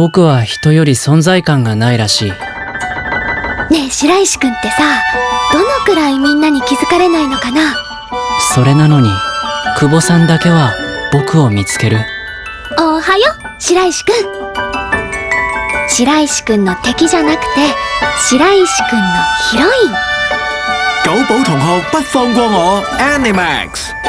僕は人より存在感がないらしい。ねえ白石君ってさどのくらいみんなに気づかれないのかな？それなのに久保さんだけは僕を見つける。おはよ白石君白石君の敵じゃなくて白石君のヒロイン。久保同学不放過我 Animax。